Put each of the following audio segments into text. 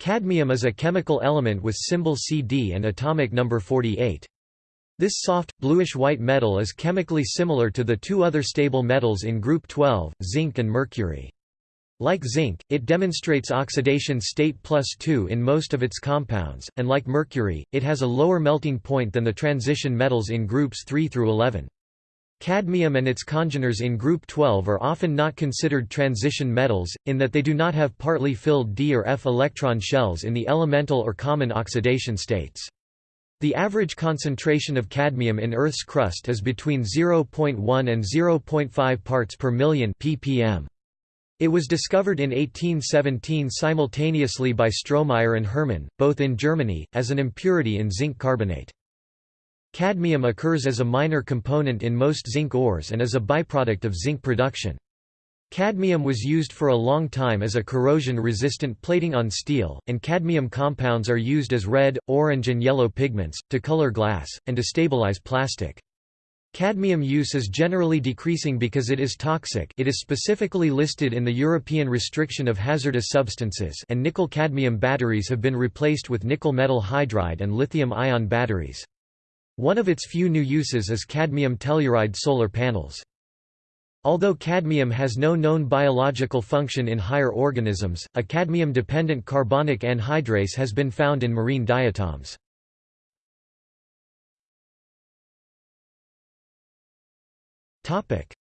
Cadmium is a chemical element with symbol Cd and atomic number 48. This soft, bluish-white metal is chemically similar to the two other stable metals in group 12, zinc and mercury. Like zinc, it demonstrates oxidation state plus 2 in most of its compounds, and like mercury, it has a lower melting point than the transition metals in groups 3 through 11. Cadmium and its congeners in group 12 are often not considered transition metals, in that they do not have partly filled d or f electron shells in the elemental or common oxidation states. The average concentration of cadmium in Earth's crust is between 0.1 and 0.5 parts per million ppm. It was discovered in 1817 simultaneously by Stromeyer and Hermann, both in Germany, as an impurity in zinc carbonate. Cadmium occurs as a minor component in most zinc ores and as a byproduct of zinc production. Cadmium was used for a long time as a corrosion-resistant plating on steel, and cadmium compounds are used as red, orange and yellow pigments, to color glass, and to stabilize plastic. Cadmium use is generally decreasing because it is toxic it is specifically listed in the European Restriction of Hazardous Substances and nickel-cadmium batteries have been replaced with nickel metal hydride and lithium-ion batteries. One of its few new uses is cadmium telluride solar panels. Although cadmium has no known biological function in higher organisms, a cadmium-dependent carbonic anhydrase has been found in marine diatoms.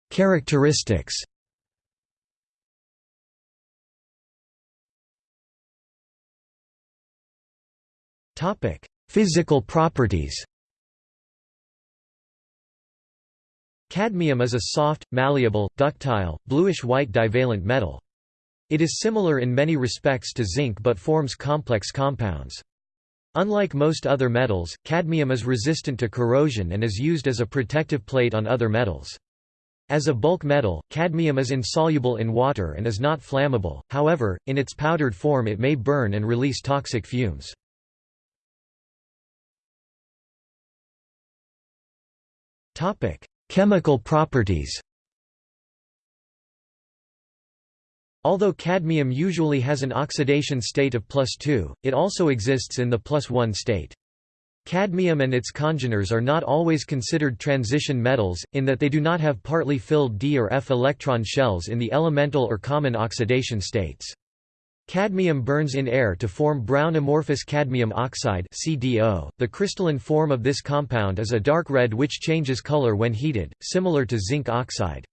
Characteristics Physical properties Cadmium is a soft, malleable, ductile, bluish-white divalent metal. It is similar in many respects to zinc but forms complex compounds. Unlike most other metals, cadmium is resistant to corrosion and is used as a protective plate on other metals. As a bulk metal, cadmium is insoluble in water and is not flammable, however, in its powdered form it may burn and release toxic fumes. Chemical properties Although cadmium usually has an oxidation state of plus 2, it also exists in the plus 1 state. Cadmium and its congeners are not always considered transition metals, in that they do not have partly filled d or f electron shells in the elemental or common oxidation states. Cadmium burns in air to form brown amorphous cadmium oxide CDO. .The crystalline form of this compound is a dark red which changes color when heated, similar to zinc oxide.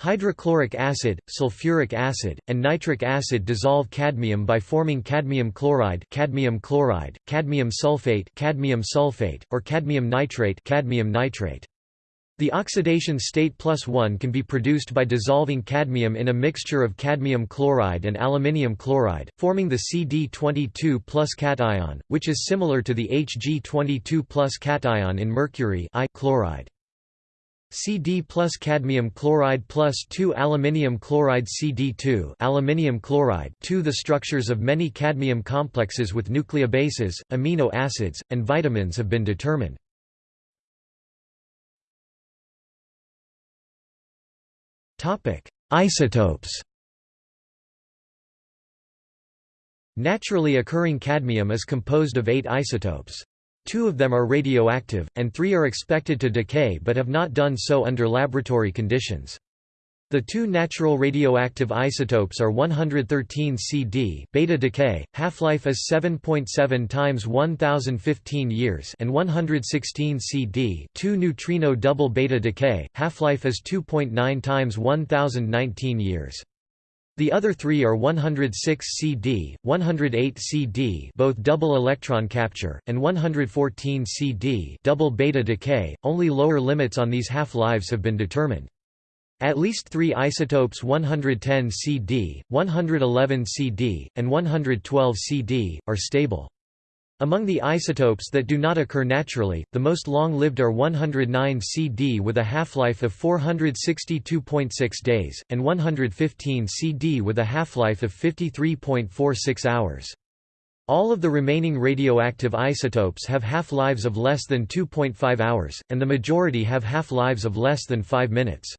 Hydrochloric acid, sulfuric acid, and nitric acid dissolve cadmium by forming cadmium chloride, cadmium chloride, cadmium sulfate, cadmium sulfate, or cadmium nitrate, cadmium nitrate. The oxidation state plus 1 can be produced by dissolving cadmium in a mixture of cadmium chloride and aluminium chloride, forming the Cd22 plus cation, which is similar to the Hg22 plus cation in mercury chloride. Cd plus cadmium chloride plus 2 aluminium chloride Cd2 aluminium chloride 2 The structures of many cadmium complexes with nucleobases, amino acids, and vitamins have been determined. Isotopes Naturally occurring cadmium is composed of eight isotopes. Two of them are radioactive, and three are expected to decay but have not done so under laboratory conditions. The two natural radioactive isotopes are 113 Cd beta decay, half-life is 7.7 .7 times 1015 years and 116 Cd 2 neutrino double beta decay, half-life is 2.9 times 1019 years. The other three are 106 Cd, 108 Cd both double electron capture, and 114 Cd double beta decay. Only lower limits on these half-lives have been determined. At least three isotopes 110 Cd, 111 Cd, and 112 Cd, are stable. Among the isotopes that do not occur naturally, the most long-lived are 109 Cd with a half-life of 462.6 days, and 115 Cd with a half-life of 53.46 hours. All of the remaining radioactive isotopes have half-lives of less than 2.5 hours, and the majority have half-lives of less than 5 minutes.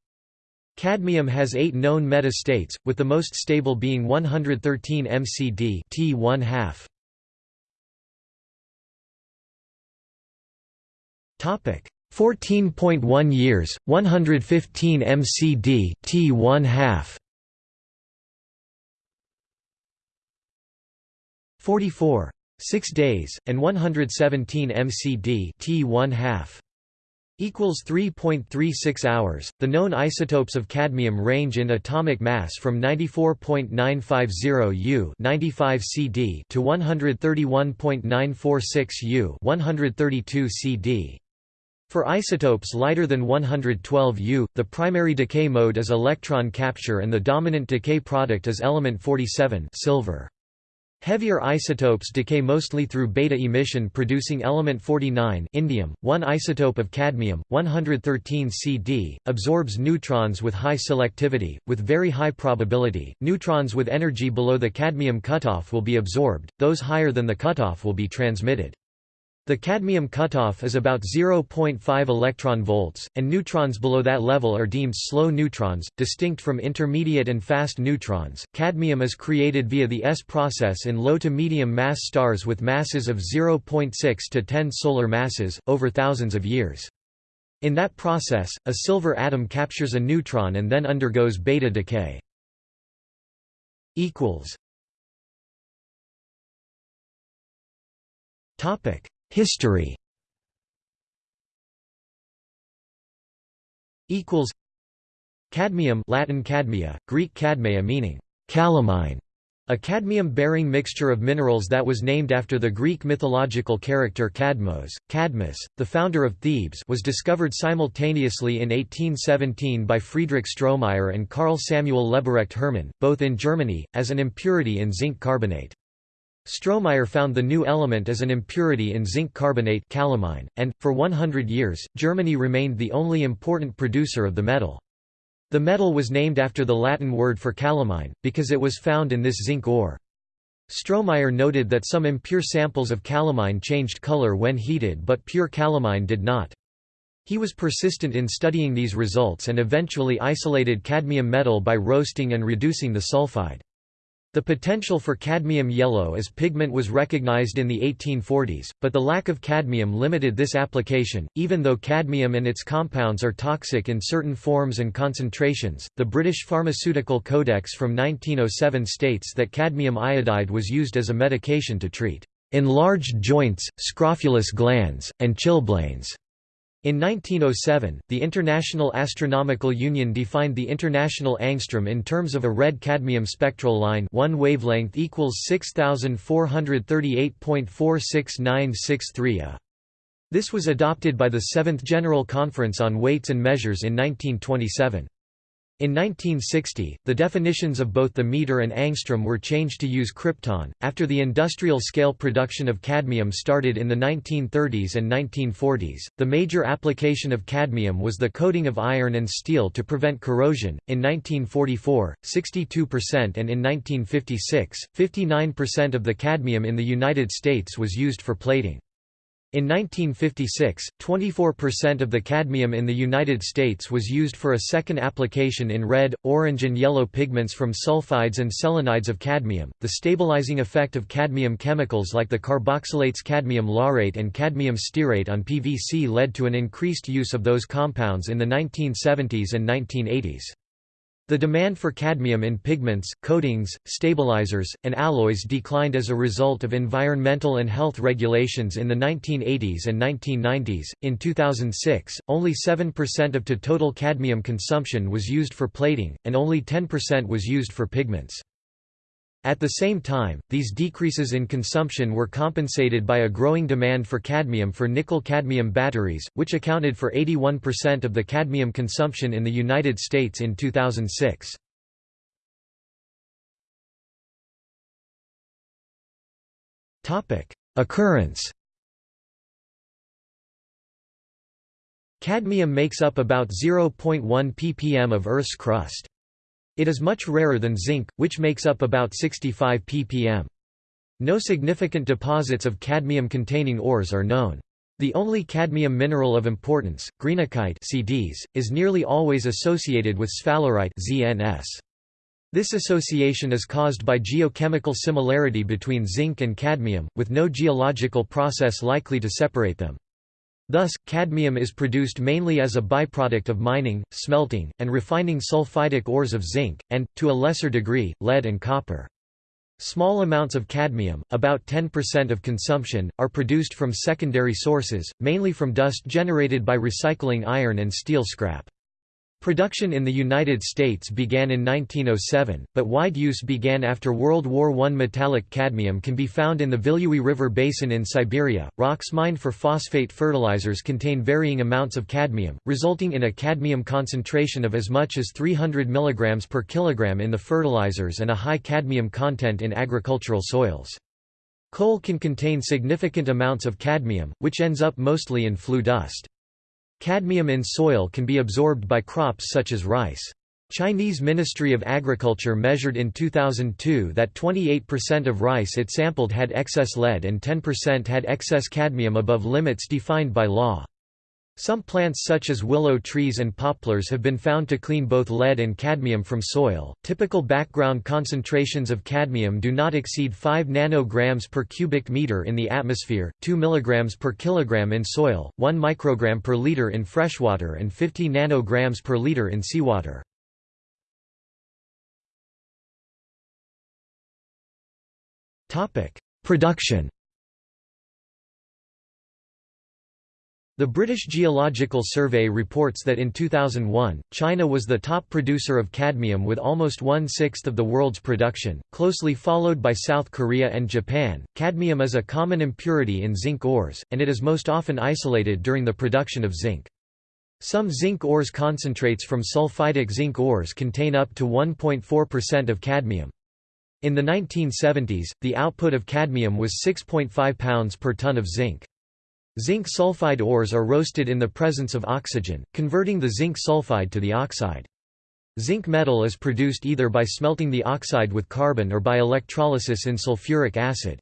Cadmium has eight known metastates, with the most stable being 113 mcd T 1 2 Topic. 14.1 years, 115 mcd T 1 2 44 6 days and 117 mcd T 1 2 equals 3.36 hours. The known isotopes of cadmium range in atomic mass from 94.950 U 95 CD to 131.946 U 132 CD. For isotopes lighter than 112 U, the primary decay mode is electron capture and the dominant decay product is element 47 silver. Heavier isotopes decay mostly through beta emission producing element 49 indium. One isotope of cadmium, 113 Cd, absorbs neutrons with high selectivity, with very high probability. Neutrons with energy below the cadmium cutoff will be absorbed, those higher than the cutoff will be transmitted. The cadmium cutoff is about 0.5 electron volts, and neutrons below that level are deemed slow neutrons, distinct from intermediate and fast neutrons. Cadmium is created via the S process in low to medium mass stars with masses of 0.6 to 10 solar masses, over thousands of years. In that process, a silver atom captures a neutron and then undergoes beta decay. Topic History equals Cadmium Latin cadmia, Greek cadmia meaning calamine, a cadmium-bearing mixture of minerals that was named after the Greek mythological character Cadmos. Cadmus, the founder of Thebes was discovered simultaneously in 1817 by Friedrich Stromeyer and Carl Samuel Leberecht Hermann, both in Germany, as an impurity in zinc carbonate. Stromeyer found the new element as an impurity in zinc carbonate calamine, and, for 100 years, Germany remained the only important producer of the metal. The metal was named after the Latin word for calamine, because it was found in this zinc ore. Stromeyer noted that some impure samples of calamine changed color when heated but pure calamine did not. He was persistent in studying these results and eventually isolated cadmium metal by roasting and reducing the sulfide. The potential for cadmium yellow as pigment was recognized in the 1840s, but the lack of cadmium limited this application. Even though cadmium and its compounds are toxic in certain forms and concentrations, the British Pharmaceutical Codex from 1907 states that cadmium iodide was used as a medication to treat enlarged joints, scrofulous glands, and chilblains. In 1907, the International Astronomical Union defined the international angstrom in terms of a red cadmium spectral line one wavelength equals 6438.46963 A. This was adopted by the Seventh General Conference on Weights and Measures in 1927. In 1960, the definitions of both the meter and angstrom were changed to use krypton. After the industrial scale production of cadmium started in the 1930s and 1940s, the major application of cadmium was the coating of iron and steel to prevent corrosion. In 1944, 62% and in 1956, 59% of the cadmium in the United States was used for plating. In 1956, 24% of the cadmium in the United States was used for a second application in red, orange, and yellow pigments from sulfides and selenides of cadmium. The stabilizing effect of cadmium chemicals like the carboxylates cadmium laurate and cadmium stearate on PVC led to an increased use of those compounds in the 1970s and 1980s. The demand for cadmium in pigments, coatings, stabilizers, and alloys declined as a result of environmental and health regulations in the 1980s and 1990s. In 2006, only 7% of to total cadmium consumption was used for plating, and only 10% was used for pigments. At the same time, these decreases in consumption were compensated by a growing demand for cadmium for nickel-cadmium batteries, which accounted for 81% of the cadmium consumption in the United States in 2006. Occurrence Cadmium makes up about 0.1 ppm of Earth's crust. It is much rarer than zinc, which makes up about 65 ppm. No significant deposits of cadmium-containing ores are known. The only cadmium mineral of importance, greenockite CDs, is nearly always associated with sphalerite ZNS. This association is caused by geochemical similarity between zinc and cadmium, with no geological process likely to separate them. Thus, cadmium is produced mainly as a byproduct of mining, smelting, and refining sulfidic ores of zinc, and, to a lesser degree, lead and copper. Small amounts of cadmium, about 10% of consumption, are produced from secondary sources, mainly from dust generated by recycling iron and steel scrap. Production in the United States began in 1907, but wide use began after World War I. Metallic cadmium can be found in the Vilyuy River basin in Siberia. Rocks mined for phosphate fertilizers contain varying amounts of cadmium, resulting in a cadmium concentration of as much as 300 mg per kilogram in the fertilizers and a high cadmium content in agricultural soils. Coal can contain significant amounts of cadmium, which ends up mostly in flue dust. Cadmium in soil can be absorbed by crops such as rice. Chinese Ministry of Agriculture measured in 2002 that 28% of rice it sampled had excess lead and 10% had excess cadmium above limits defined by law. Some plants such as willow trees and poplars have been found to clean both lead and cadmium from soil. Typical background concentrations of cadmium do not exceed 5 nanograms per cubic meter in the atmosphere, 2 milligrams per kilogram in soil, 1 microgram per liter in freshwater and 50 nanograms per liter in seawater. Topic: Production The British Geological Survey reports that in 2001, China was the top producer of cadmium with almost one-sixth of the world's production, closely followed by South Korea and Japan. Cadmium is a common impurity in zinc ores, and it is most often isolated during the production of zinc. Some zinc ores concentrates from sulfidic zinc ores contain up to 1.4% of cadmium. In the 1970s, the output of cadmium was 6.5 pounds per ton of zinc. Zinc sulfide ores are roasted in the presence of oxygen, converting the zinc sulfide to the oxide. Zinc metal is produced either by smelting the oxide with carbon or by electrolysis in sulfuric acid.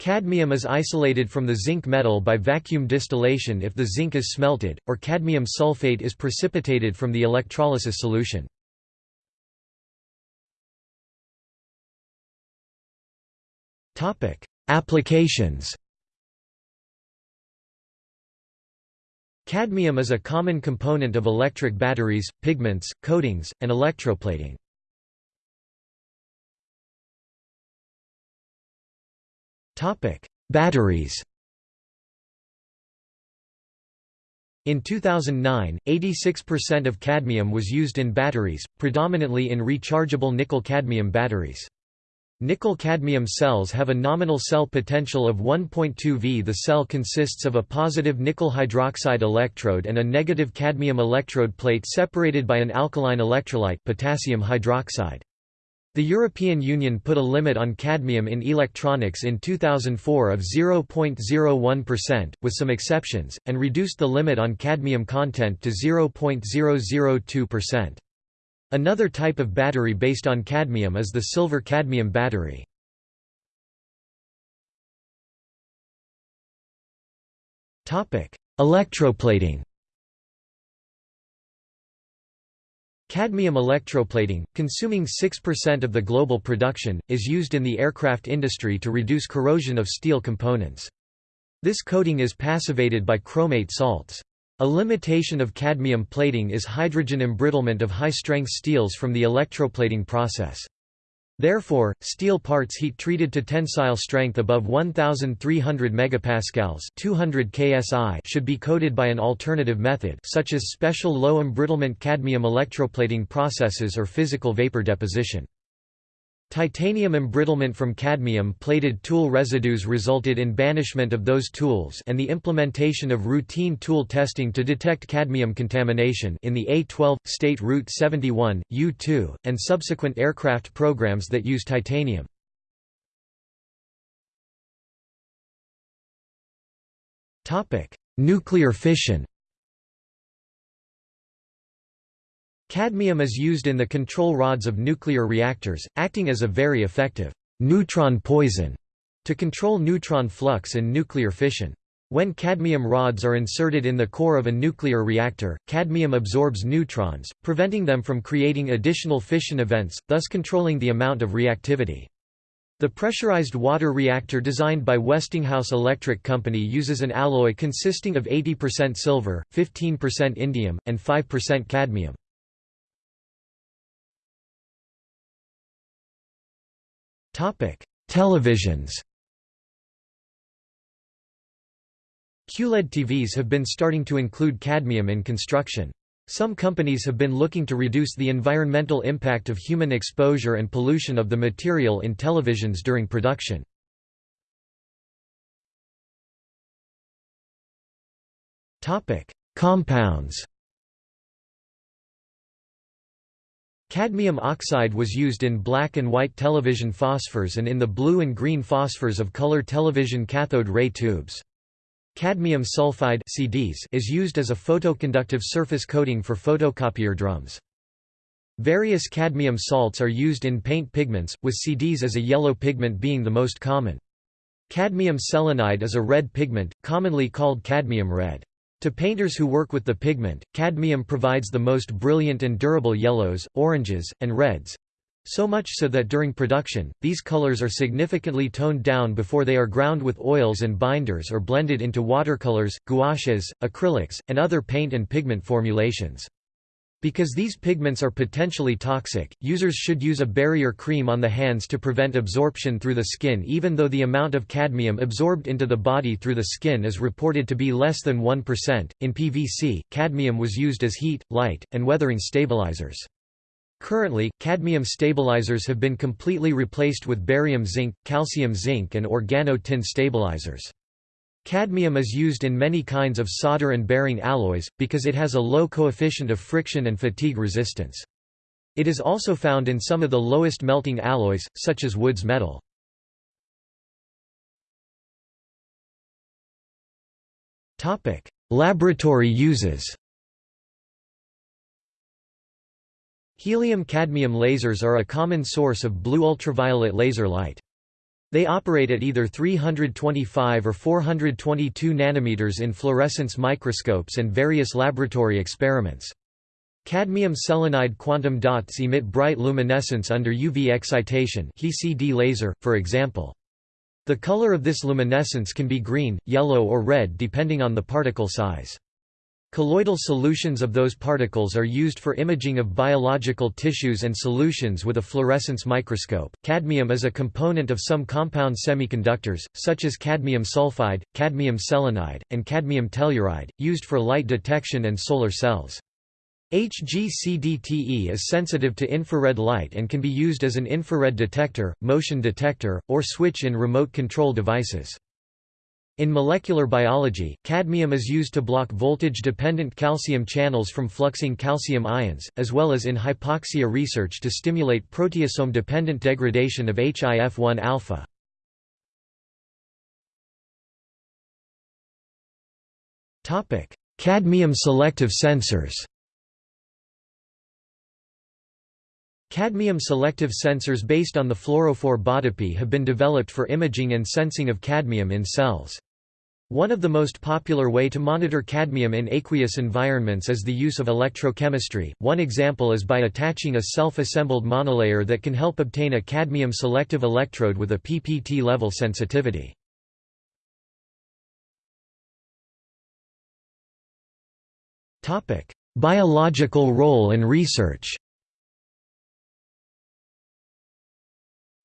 Cadmium is isolated from the zinc metal by vacuum distillation if the zinc is smelted, or cadmium sulfate is precipitated from the electrolysis solution. Applications Cadmium is a common component of electric batteries, pigments, coatings, and electroplating. Batteries In 2009, 86% of cadmium was used in batteries, predominantly in rechargeable nickel-cadmium batteries. Nickel-cadmium cells have a nominal cell potential of 1.2 V. The cell consists of a positive nickel hydroxide electrode and a negative cadmium electrode plate separated by an alkaline electrolyte potassium hydroxide. The European Union put a limit on cadmium in electronics in 2004 of 0.01%, with some exceptions, and reduced the limit on cadmium content to 0.002%. Another type of battery based on cadmium is the silver-cadmium battery. Electroplating Cadmium electroplating, consuming 6% of the global production, is used in the aircraft industry to reduce corrosion of steel components. This coating is passivated by chromate salts. A limitation of cadmium plating is hydrogen embrittlement of high-strength steels from the electroplating process. Therefore, steel parts heat-treated to tensile strength above 1300 MPa 200 ksi should be coated by an alternative method such as special low embrittlement cadmium electroplating processes or physical vapor deposition. Titanium embrittlement from cadmium-plated tool residues resulted in banishment of those tools and the implementation of routine tool testing to detect cadmium contamination in the A-12, State Route 71, U-2, and subsequent aircraft programs that use titanium. Nuclear fission Cadmium is used in the control rods of nuclear reactors, acting as a very effective neutron poison to control neutron flux and nuclear fission. When cadmium rods are inserted in the core of a nuclear reactor, cadmium absorbs neutrons, preventing them from creating additional fission events, thus controlling the amount of reactivity. The pressurized water reactor designed by Westinghouse Electric Company uses an alloy consisting of 80% silver, 15% indium, and 5% cadmium. Televisions QLED TVs have been starting to include cadmium in construction. Some companies have been looking to reduce the environmental impact of human exposure and pollution of the material in televisions during production. Compounds Cadmium oxide was used in black and white television phosphors and in the blue and green phosphors of color television cathode ray tubes. Cadmium sulfide CDs is used as a photoconductive surface coating for photocopier drums. Various cadmium salts are used in paint pigments, with CDs as a yellow pigment being the most common. Cadmium selenide is a red pigment, commonly called cadmium red. To painters who work with the pigment, cadmium provides the most brilliant and durable yellows, oranges, and reds, so much so that during production, these colors are significantly toned down before they are ground with oils and binders or blended into watercolors, gouaches, acrylics, and other paint and pigment formulations. Because these pigments are potentially toxic, users should use a barrier cream on the hands to prevent absorption through the skin even though the amount of cadmium absorbed into the body through the skin is reported to be less than 1%. In PVC, cadmium was used as heat, light, and weathering stabilizers. Currently, cadmium stabilizers have been completely replaced with barium zinc, calcium zinc and organo-tin stabilizers. Cadmium is used in many kinds of solder and bearing alloys, because it has a low coefficient of friction and fatigue resistance. It is also found in some of the lowest melting alloys, such as Wood's metal. Laboratory uses Helium-cadmium lasers are a common source of blue ultraviolet laser light. They operate at either 325 or 422 nanometers in fluorescence microscopes and various laboratory experiments. Cadmium selenide quantum dots emit bright luminescence under UV excitation HECD laser, for example. The color of this luminescence can be green, yellow or red depending on the particle size. Colloidal solutions of those particles are used for imaging of biological tissues and solutions with a fluorescence microscope. Cadmium is a component of some compound semiconductors, such as cadmium sulfide, cadmium selenide, and cadmium telluride, used for light detection and solar cells. HGCDTE is sensitive to infrared light and can be used as an infrared detector, motion detector, or switch in remote control devices. In molecular biology, cadmium is used to block voltage-dependent calcium channels from fluxing calcium ions, as well as in hypoxia research to stimulate proteasome-dependent degradation of HIF-1 alpha. Cadmium selective sensors Cadmium selective sensors based on the fluorophore BODIPY have been developed for imaging and sensing of cadmium in cells. One of the most popular way to monitor cadmium in aqueous environments is the use of electrochemistry. One example is by attaching a self-assembled monolayer that can help obtain a cadmium selective electrode with a PPT level sensitivity. Topic: Biological role in research.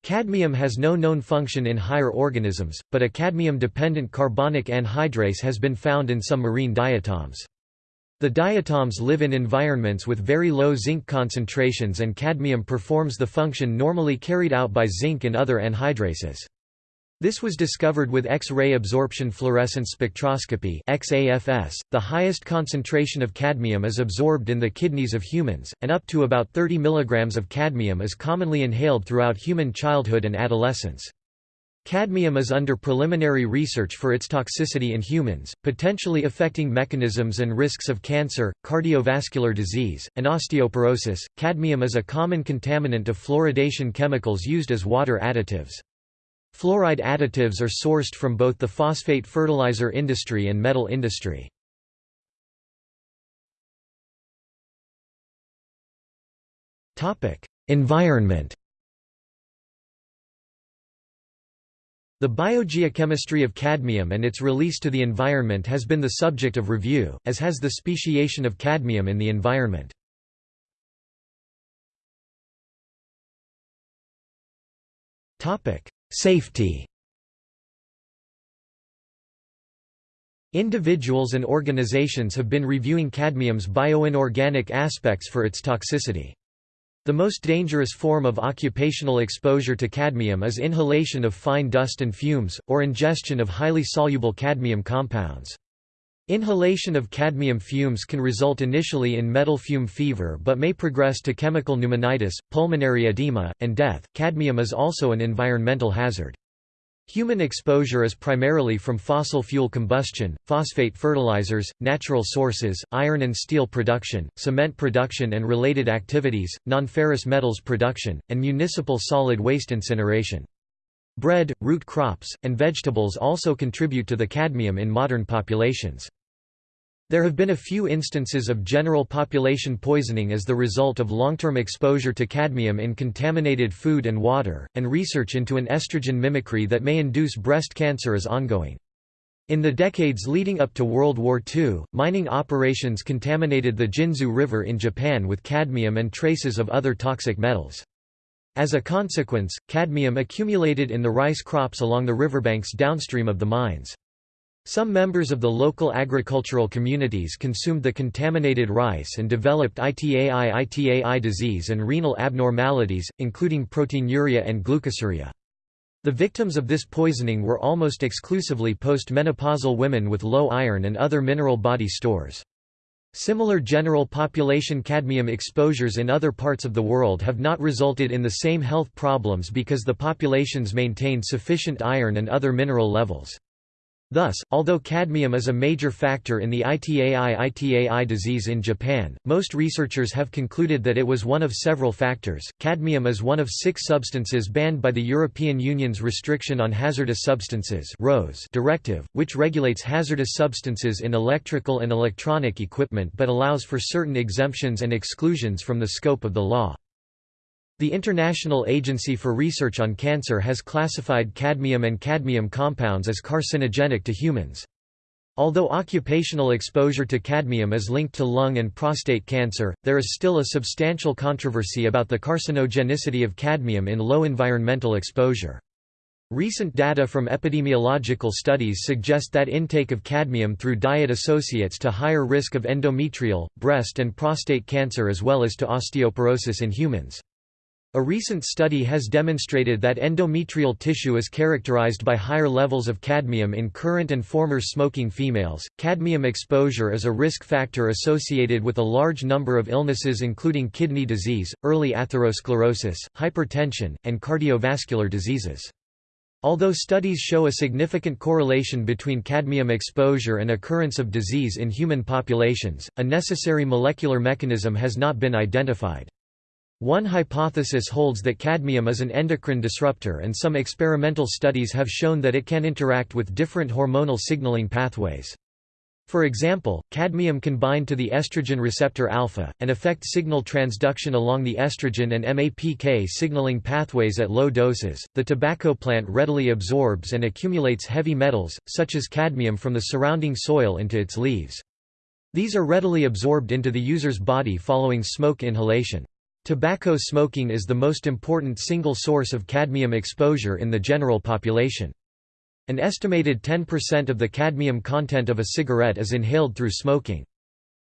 Cadmium has no known function in higher organisms, but a cadmium-dependent carbonic anhydrase has been found in some marine diatoms. The diatoms live in environments with very low zinc concentrations and cadmium performs the function normally carried out by zinc and other anhydrases. This was discovered with X-ray absorption fluorescence spectroscopy XAFS. .The highest concentration of cadmium is absorbed in the kidneys of humans, and up to about 30 mg of cadmium is commonly inhaled throughout human childhood and adolescence. Cadmium is under preliminary research for its toxicity in humans, potentially affecting mechanisms and risks of cancer, cardiovascular disease, and osteoporosis. Cadmium is a common contaminant of fluoridation chemicals used as water additives. Fluoride additives are sourced from both the phosphate fertilizer industry and metal industry. Environment The biogeochemistry of cadmium and its release to the environment has been the subject of review, as has the speciation of cadmium in the environment. Safety Individuals and organizations have been reviewing cadmium's bioinorganic aspects for its toxicity. The most dangerous form of occupational exposure to cadmium is inhalation of fine dust and fumes, or ingestion of highly soluble cadmium compounds. Inhalation of cadmium fumes can result initially in metal fume fever but may progress to chemical pneumonitis, pulmonary edema, and death. Cadmium is also an environmental hazard. Human exposure is primarily from fossil fuel combustion, phosphate fertilizers, natural sources, iron and steel production, cement production and related activities, nonferrous metals production, and municipal solid waste incineration. Bread, root crops, and vegetables also contribute to the cadmium in modern populations. There have been a few instances of general population poisoning as the result of long-term exposure to cadmium in contaminated food and water, and research into an estrogen mimicry that may induce breast cancer is ongoing. In the decades leading up to World War II, mining operations contaminated the Jinzu River in Japan with cadmium and traces of other toxic metals. As a consequence, cadmium accumulated in the rice crops along the riverbanks downstream of the mines. Some members of the local agricultural communities consumed the contaminated rice and developed ITAI-ITAI disease and renal abnormalities, including proteinuria and glucosuria. The victims of this poisoning were almost exclusively postmenopausal women with low iron and other mineral body stores. Similar general population cadmium exposures in other parts of the world have not resulted in the same health problems because the populations maintain sufficient iron and other mineral levels. Thus, although cadmium is a major factor in the ITAI-ITAI disease in Japan, most researchers have concluded that it was one of several factors. Cadmium is one of six substances banned by the European Union's Restriction on Hazardous Substances directive, which regulates hazardous substances in electrical and electronic equipment but allows for certain exemptions and exclusions from the scope of the law. The International Agency for Research on Cancer has classified cadmium and cadmium compounds as carcinogenic to humans. Although occupational exposure to cadmium is linked to lung and prostate cancer, there is still a substantial controversy about the carcinogenicity of cadmium in low environmental exposure. Recent data from epidemiological studies suggest that intake of cadmium through diet associates to higher risk of endometrial, breast and prostate cancer as well as to osteoporosis in humans. A recent study has demonstrated that endometrial tissue is characterized by higher levels of cadmium in current and former smoking females. Cadmium exposure is a risk factor associated with a large number of illnesses including kidney disease, early atherosclerosis, hypertension, and cardiovascular diseases. Although studies show a significant correlation between cadmium exposure and occurrence of disease in human populations, a necessary molecular mechanism has not been identified. One hypothesis holds that cadmium is an endocrine disruptor and some experimental studies have shown that it can interact with different hormonal signaling pathways. For example, cadmium can bind to the estrogen receptor alpha, and affect signal transduction along the estrogen and MAPK signaling pathways at low doses. The tobacco plant readily absorbs and accumulates heavy metals, such as cadmium from the surrounding soil into its leaves. These are readily absorbed into the user's body following smoke inhalation. Tobacco smoking is the most important single source of cadmium exposure in the general population. An estimated 10% of the cadmium content of a cigarette is inhaled through smoking.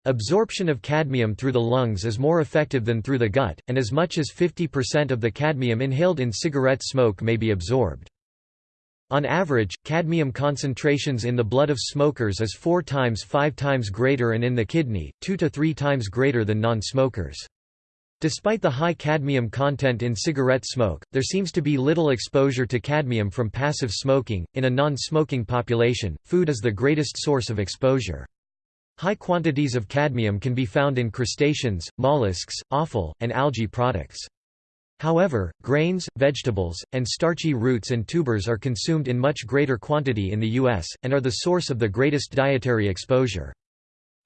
Absorption of cadmium through the lungs is more effective than through the gut, and as much as 50% of the cadmium inhaled in cigarette smoke may be absorbed. On average, cadmium concentrations in the blood of smokers is 4 times 5 times greater and in the kidney, 2 to 3 times greater than non-smokers. Despite the high cadmium content in cigarette smoke, there seems to be little exposure to cadmium from passive smoking. In a non smoking population, food is the greatest source of exposure. High quantities of cadmium can be found in crustaceans, mollusks, offal, and algae products. However, grains, vegetables, and starchy roots and tubers are consumed in much greater quantity in the U.S., and are the source of the greatest dietary exposure.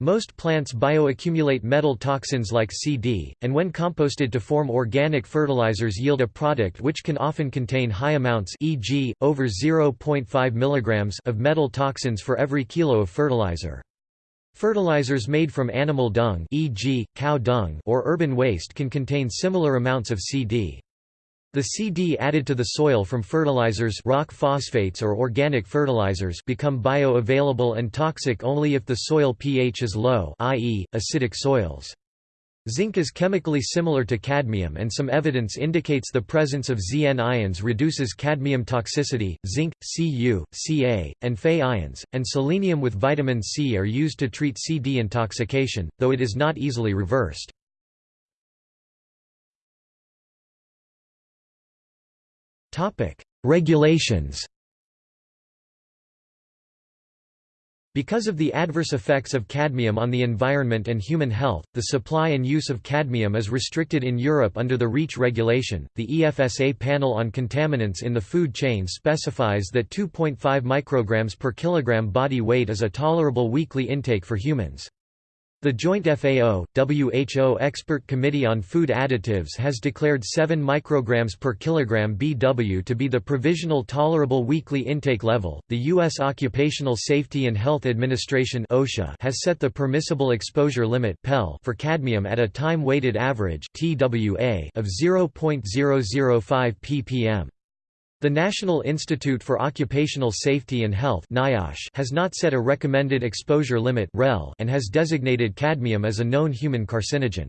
Most plants bioaccumulate metal toxins like CD, and when composted to form organic fertilizers yield a product which can often contain high amounts e.g., over 0.5 mg of metal toxins for every kilo of fertilizer. Fertilizers made from animal dung e.g., cow dung or urban waste can contain similar amounts of CD. The CD added to the soil from fertilizers rock phosphates or organic fertilizers become bioavailable and toxic only if the soil pH is low i.e., acidic soils. Zinc is chemically similar to cadmium and some evidence indicates the presence of Zn ions reduces cadmium toxicity. Zinc, Cu, Ca, and Fe ions, and selenium with vitamin C are used to treat CD intoxication, though it is not easily reversed. Regulations Because of the adverse effects of cadmium on the environment and human health, the supply and use of cadmium is restricted in Europe under the REACH regulation. The EFSA panel on contaminants in the food chain specifies that 2.5 micrograms per kilogram body weight is a tolerable weekly intake for humans. The joint FAO-WHO Expert Committee on Food Additives has declared 7 micrograms per kilogram BW to be the provisional tolerable weekly intake level. The US Occupational Safety and Health Administration (OSHA) has set the permissible exposure limit (PEL) for cadmium at a time-weighted average (TWA) of 0.005 ppm. The National Institute for Occupational Safety and Health has not set a recommended exposure limit and has designated cadmium as a known human carcinogen.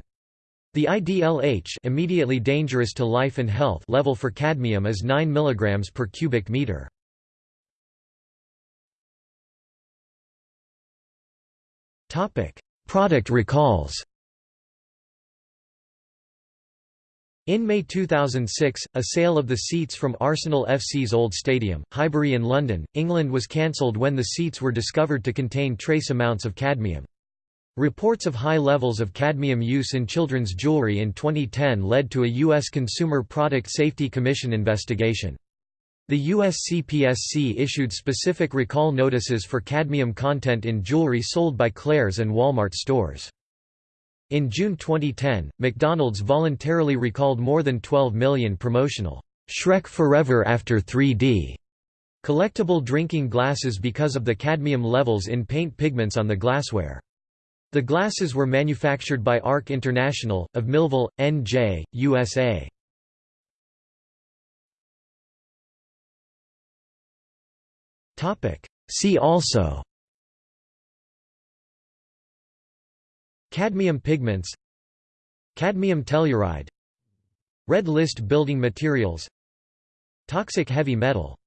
The IDLH immediately dangerous to life and health level for cadmium is 9 mg per cubic meter. Product recalls In May 2006, a sale of the seats from Arsenal FC's old stadium, Highbury in London, England was cancelled when the seats were discovered to contain trace amounts of cadmium. Reports of high levels of cadmium use in children's jewelry in 2010 led to a U.S. Consumer Product Safety Commission investigation. The US CPSC issued specific recall notices for cadmium content in jewelry sold by Claire's and Walmart stores. In June 2010, McDonald's voluntarily recalled more than 12 million promotional Shrek Forever After 3D collectible drinking glasses because of the cadmium levels in paint pigments on the glassware. The glasses were manufactured by ARC International, of Millville, NJ, USA. See also Cadmium pigments Cadmium telluride Red list building materials Toxic heavy metal